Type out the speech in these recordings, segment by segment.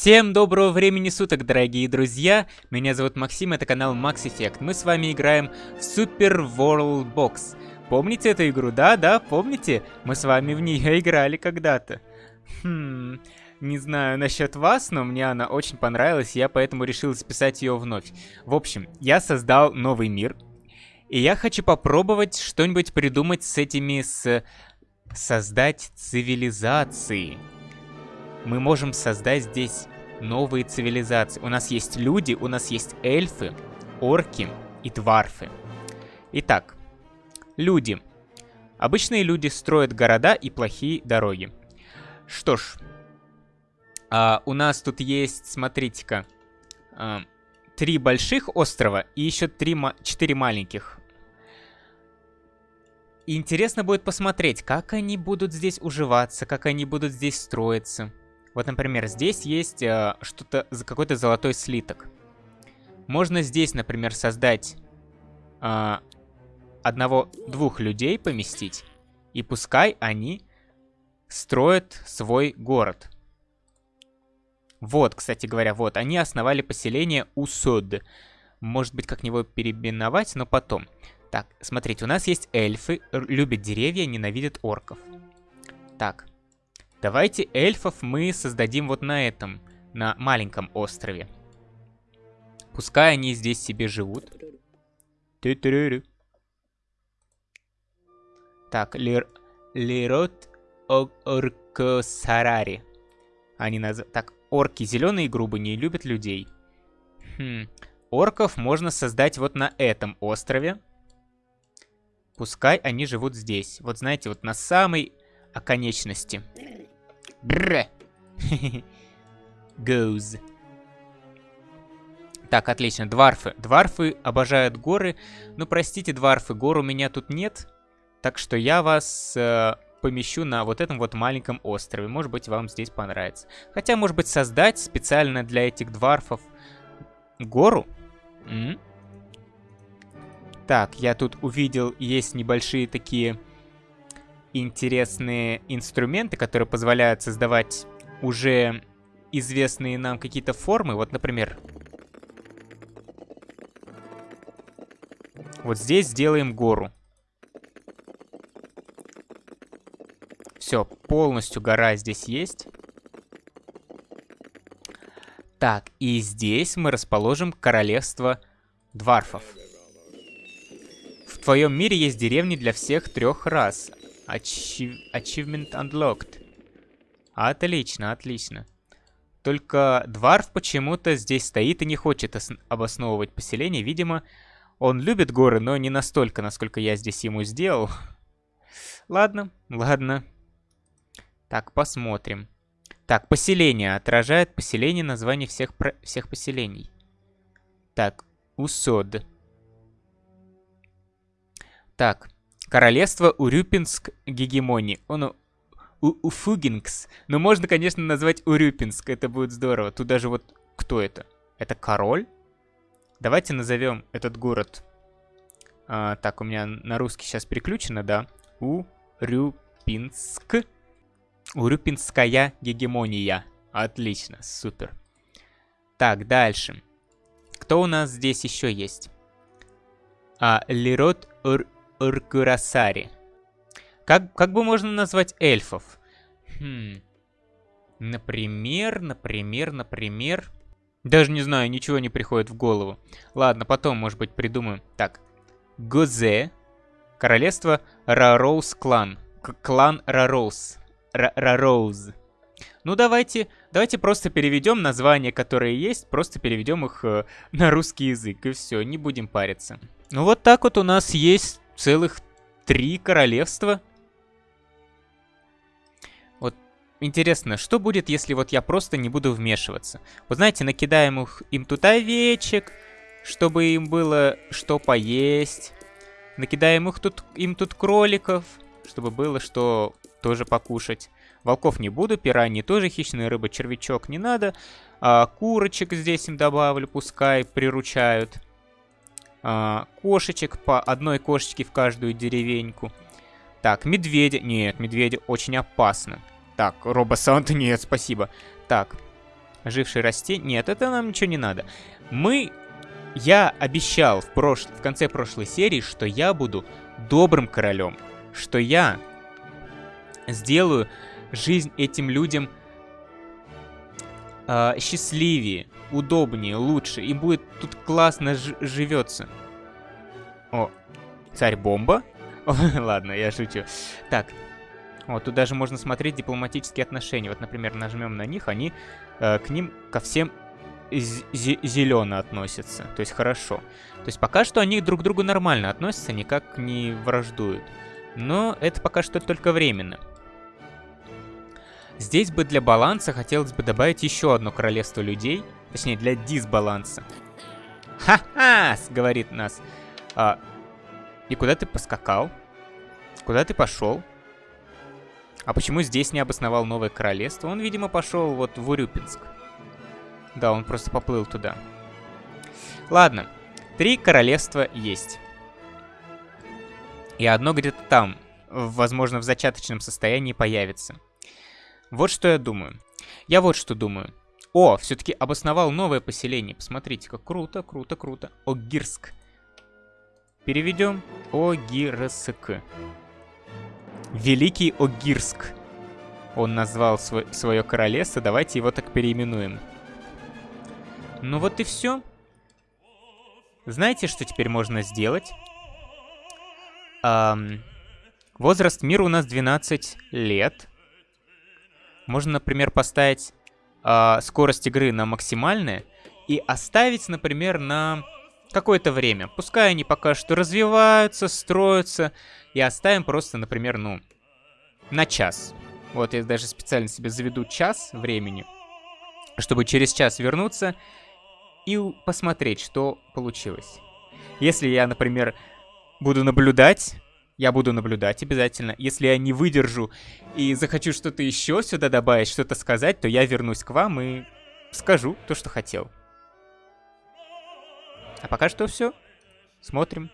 Всем доброго времени суток, дорогие друзья! Меня зовут Максим, это канал Max Effect. Мы с вами играем в Super World Box. Помните эту игру? Да, да, помните? Мы с вами в нее играли когда-то. Хм, не знаю насчет вас, но мне она очень понравилась, я поэтому решил записать ее вновь. В общем, я создал новый мир, и я хочу попробовать что-нибудь придумать с этими с... Создать цивилизации мы можем создать здесь новые цивилизации. У нас есть люди, у нас есть эльфы, орки и дварфы. Итак, люди. Обычные люди строят города и плохие дороги. Что ж, а, у нас тут есть, смотрите-ка, а, три больших острова и еще три, четыре маленьких. Интересно будет посмотреть, как они будут здесь уживаться, как они будут здесь строиться. Вот, например, здесь есть э, что-то, какой-то золотой слиток. Можно здесь, например, создать э, одного-двух людей поместить, и пускай они строят свой город. Вот, кстати говоря, вот, они основали поселение Усод. Может быть, как него переименовать, но потом. Так, смотрите, у нас есть эльфы, любят деревья, ненавидят орков. Так, Давайте эльфов мы создадим вот на этом, на маленьком острове. Пускай они здесь себе живут. Так, Лир... Лирот Оркосарари. Они наз... Так, орки зеленые и грубые не любят людей. Хм. Орков можно создать вот на этом острове. Пускай они живут здесь. Вот знаете, вот на самой оконечности. Бррр. Goes. Так, отлично. Дварфы. Дварфы обожают горы. Ну, простите, дварфы, гор у меня тут нет. Так что я вас э, помещу на вот этом вот маленьком острове. Может быть, вам здесь понравится. Хотя, может быть, создать специально для этих дварфов гору? М -м? Так, я тут увидел, есть небольшие такие интересные инструменты, которые позволяют создавать уже известные нам какие-то формы. Вот, например, вот здесь сделаем гору. Все, полностью гора здесь есть. Так, и здесь мы расположим королевство дварфов. В твоем мире есть деревни для всех трех рас. Achievement unlocked. Отлично, отлично. Только Дварф почему-то здесь стоит и не хочет обосновывать поселение. Видимо, он любит горы, но не настолько, насколько я здесь ему сделал. Ладно, ладно. Так, посмотрим. Так, поселение. Отражает поселение название всех, про... всех поселений. Так, Усод. Так, Королевство Урюпинск гегемонии. Он у Уфугингс. Но можно, конечно, назвать Урюпинск. Это будет здорово. Тут даже вот... Кто это? Это король? Давайте назовем этот город. А, так, у меня на русский сейчас переключено, да? Урюпинск. Урюпинская гегемония. Отлично, супер. Так, дальше. Кто у нас здесь еще есть? А, Лирот Ур... Уркурасари. Как, как бы можно назвать эльфов? Хм. Например, например, например... Даже не знаю, ничего не приходит в голову. Ладно, потом, может быть, придумаем. Так. Гозе. Королевство Рароуз клан. К клан Рароуз. Рароуз. Ну, давайте, давайте просто переведем названия, которые есть, просто переведем их э, на русский язык, и все, не будем париться. Ну, вот так вот у нас есть целых три королевства. Вот интересно, что будет, если вот я просто не буду вмешиваться? Вот знаете, накидаем их, им тут овечек, чтобы им было что поесть. Накидаем их тут, им тут кроликов, чтобы было что тоже покушать. Волков не буду, пираньи тоже хищная рыба, червячок не надо. А, курочек здесь им добавлю, пускай приручают а, кошечек, по одной кошечке в каждую деревеньку. Так, медведя. Нет, медведя очень опасно. Так, робосанта нет, спасибо. Так, Ожившие растения. Нет, это нам ничего не надо. Мы... Я обещал в, прош... в конце прошлой серии, что я буду добрым королем. Что я сделаю жизнь этим людям э, счастливее, удобнее, лучше. Им будет тут классно живется. О, царь-бомба? Ладно, я шучу. Так, вот тут даже можно смотреть дипломатические отношения. Вот, например, нажмем на них, они э, к ним ко всем зелено относятся. То есть хорошо. То есть пока что они друг к другу нормально относятся, никак не враждуют. Но это пока что только временно. Здесь бы для баланса хотелось бы добавить еще одно королевство людей. Точнее, для дисбаланса. «Ха-ха!» — говорит нас. А, и куда ты поскакал? Куда ты пошел? А почему здесь не обосновал новое королевство? Он, видимо, пошел вот в Урюпинск. Да, он просто поплыл туда. Ладно, три королевства есть. И одно где-то там, возможно, в зачаточном состоянии появится. Вот что я думаю. Я вот что думаю. О, все-таки обосновал новое поселение. Посмотрите, как круто, круто, круто. Огирск. Переведем. Огирск. Великий Огирск. Он назвал свой, свое королевство. Давайте его так переименуем. Ну вот и все. Знаете, что теперь можно сделать? Эм, возраст мира у нас 12 лет. Можно, например, поставить э, скорость игры на максимальное и оставить, например, на какое-то время. Пускай они пока что развиваются, строятся. И оставим просто, например, ну, на час. Вот я даже специально себе заведу час времени, чтобы через час вернуться и посмотреть, что получилось. Если я, например, буду наблюдать, я буду наблюдать обязательно. Если я не выдержу и захочу что-то еще сюда добавить, что-то сказать, то я вернусь к вам и скажу то, что хотел. А пока что все. Смотрим.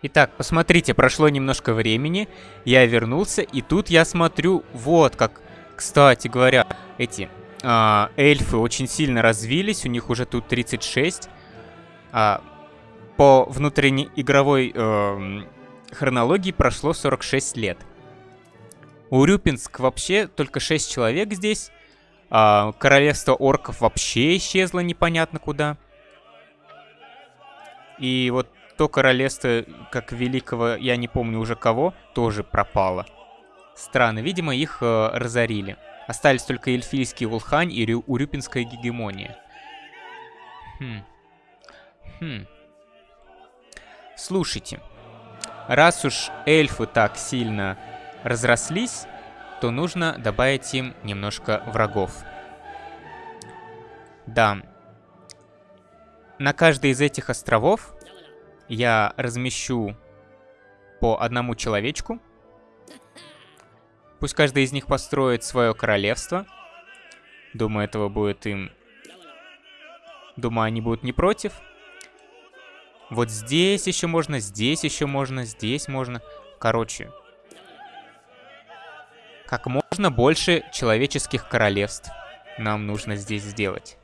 Итак, посмотрите, прошло немножко времени, я вернулся, и тут я смотрю, вот как, кстати говоря, эти а, эльфы очень сильно развились, у них уже тут 36. А, по внутренней игровой э, хронологии прошло 46 лет. У Рюпинск вообще только 6 человек здесь. А, королевство орков вообще исчезло непонятно куда. И вот то королевство, как великого, я не помню уже кого, тоже пропало. Странно, видимо, их э, разорили. Остались только эльфийский Улхань и Рю Урюпинская гегемония. Хм. Хм. Слушайте, раз уж эльфы так сильно разрослись, то нужно добавить им немножко врагов. Да. На каждый из этих островов я размещу по одному человечку. Пусть каждый из них построит свое королевство. Думаю, этого будет им... Думаю, они будут не против. Вот здесь еще можно, здесь еще можно, здесь можно. Короче. Как можно больше человеческих королевств нам нужно здесь сделать.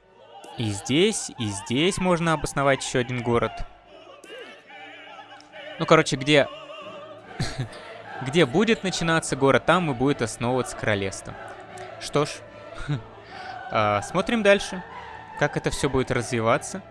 И здесь, и здесь можно обосновать еще один город. Ну, короче, где... где будет начинаться город, там и будет основываться королевство. Что ж, а, смотрим дальше, как это все будет развиваться.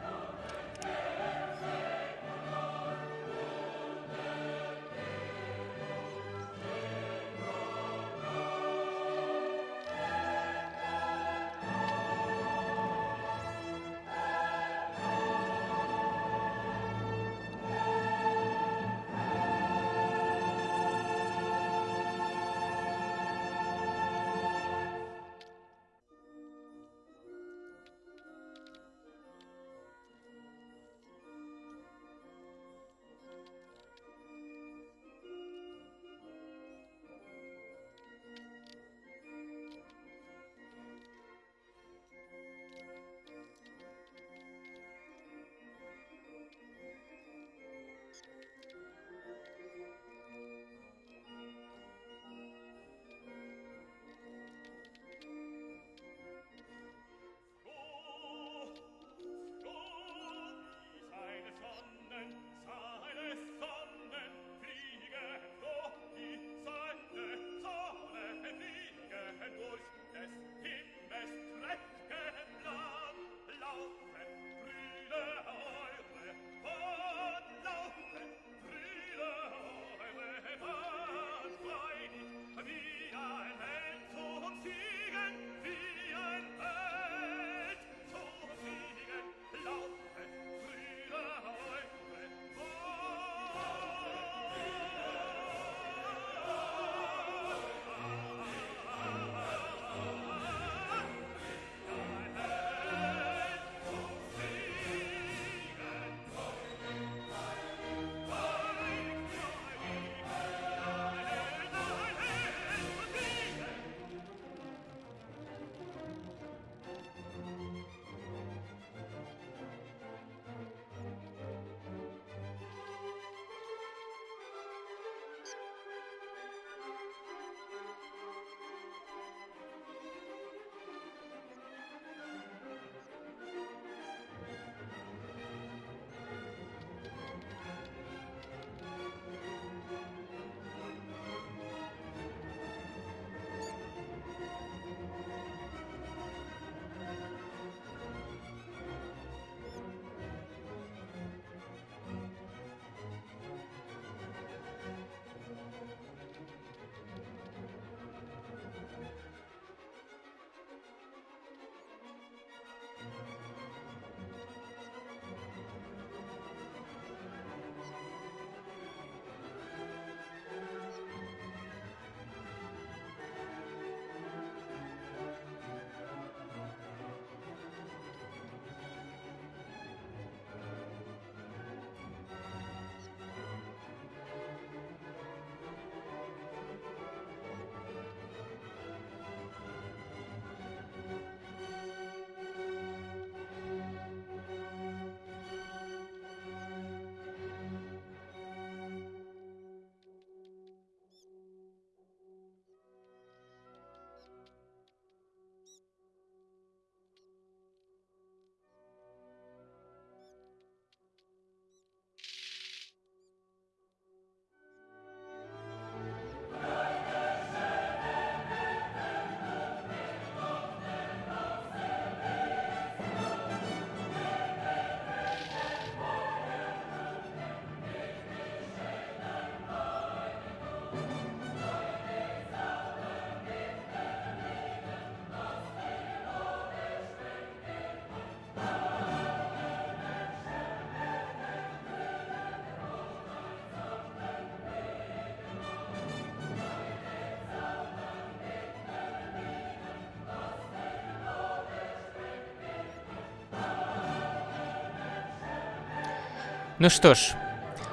Ну что ж,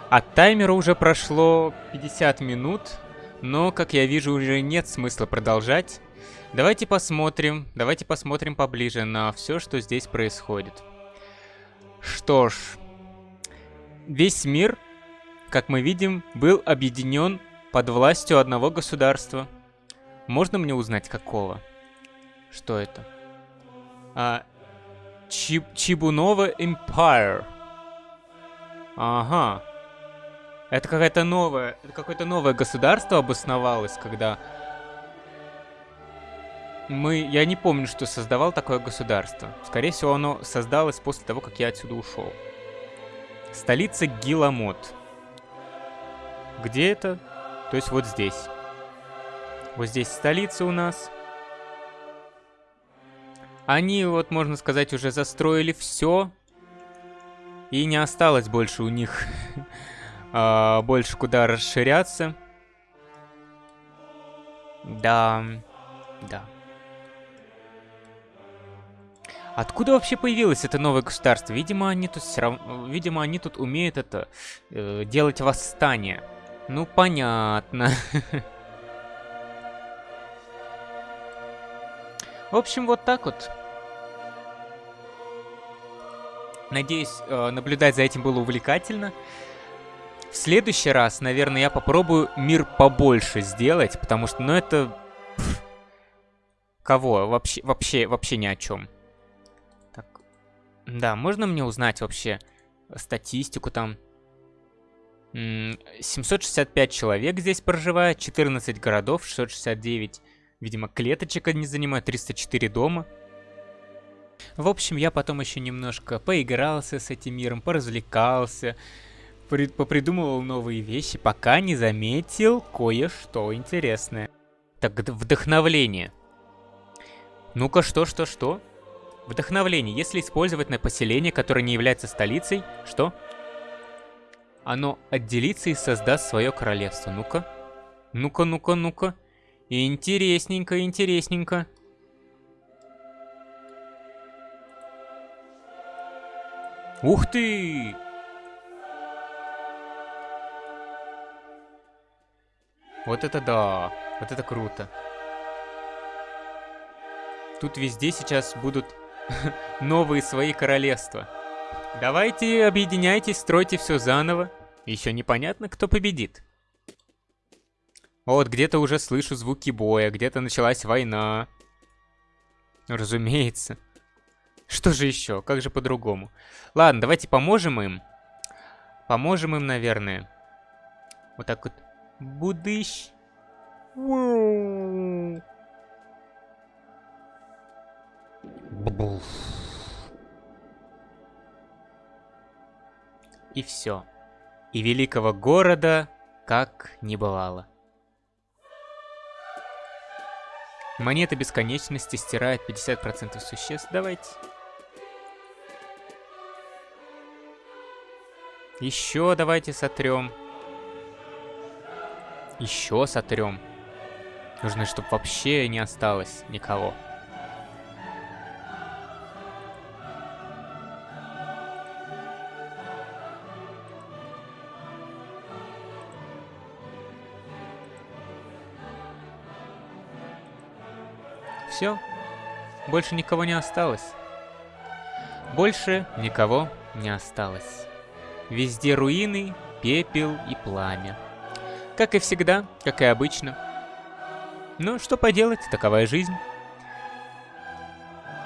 от таймера уже прошло 50 минут, но, как я вижу, уже нет смысла продолжать. Давайте посмотрим, давайте посмотрим поближе на все, что здесь происходит. Что ж, весь мир, как мы видим, был объединен под властью одного государства. Можно мне узнать, какого? Что это? А, Чиб Чибунова Empire. Ага. Это какое-то новое, какое-то новое государство обосновалось, когда мы, я не помню, что создавал такое государство. Скорее всего, оно создалось после того, как я отсюда ушел. Столица Гиламот. Где это? То есть вот здесь. Вот здесь столица у нас. Они, вот можно сказать, уже застроили все. И не осталось больше у них а, больше куда расширяться. Да, да. Откуда вообще появилось это новое государство? Видимо, они тут все равно, видимо, они тут умеют это э, делать восстание. Ну понятно. В общем, вот так вот. Надеюсь, э, наблюдать за этим было увлекательно. В следующий раз, наверное, я попробую мир побольше сделать, потому что, ну, это... Кого? Вообще, вообще, вообще ни о чем. Так. Да, можно мне узнать вообще статистику там? 765 человек здесь проживает, 14 городов, 669, видимо, клеточек они занимают, 304 дома. В общем, я потом еще немножко поигрался с этим миром, поразвлекался, при попридумывал новые вещи, пока не заметил кое-что интересное. Так, вдохновление. Ну-ка, что, что, что? Вдохновление. Если использовать на поселение, которое не является столицей, что? Оно отделится и создаст свое королевство. Ну-ка. Ну-ка, ну-ка, ну-ка. Интересненько, интересненько. Ух ты! Вот это да! Вот это круто. Тут везде сейчас будут новые свои королевства. Давайте объединяйтесь, стройте все заново. Еще непонятно, кто победит. Вот, где-то уже слышу звуки боя, где-то началась война. Разумеется. Что же еще? Как же по-другому? Ладно, давайте поможем им. Поможем им, наверное. Вот так вот. Будыщ. И все. И великого города как не бывало. Монета бесконечности стирает 50% существ. Давайте. Еще давайте сотрем. Еще сотрем. Нужно, чтобы вообще не осталось никого. Все. Больше никого не осталось. Больше никого не осталось. Везде руины, пепел и пламя. Как и всегда, как и обычно. Ну, что поделать, таковая жизнь.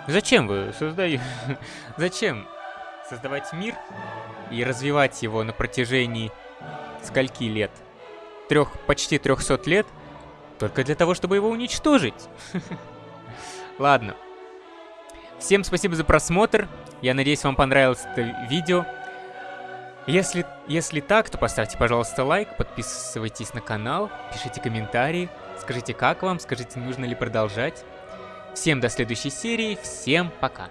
Зачем вы создаете... Зачем создавать мир и развивать его на протяжении скольки лет? Трех, почти 300 лет? Только для того, чтобы его уничтожить. Ладно. Всем спасибо за просмотр. Я надеюсь, вам понравилось это видео. Если, если так, то поставьте, пожалуйста, лайк, подписывайтесь на канал, пишите комментарии, скажите, как вам, скажите, нужно ли продолжать. Всем до следующей серии, всем пока.